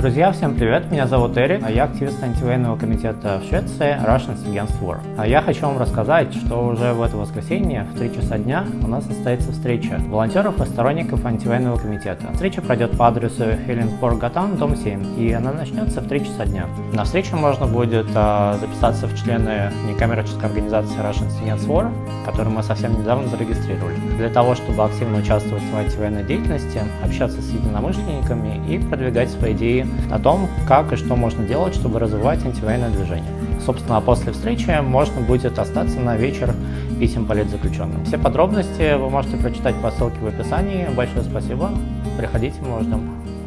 Друзья, всем привет! Меня зовут Эрик, а я активист антивоенного комитета в Швеции Russians Against War. А я хочу вам рассказать, что уже в это воскресенье в 3 часа дня у нас состоится встреча волонтеров и сторонников антивоенного комитета. Встреча пройдет по адресу Хеленсборг Гатан, дом 7, и она начнется в 3 часа дня. На встречу можно будет а, записаться в члены некоммерческой организации Russians Against War, которую мы совсем недавно зарегистрировали. Для того, чтобы активно участвовать в антивоенной деятельности, общаться с единомышленниками и продвигать свои идеи о том, как и что можно делать, чтобы развивать антивоенное движение. Собственно, после встречи можно будет остаться на вечер писем политзаключенным. Все подробности вы можете прочитать по ссылке в описании. Большое спасибо. Приходите, мы вас ждем.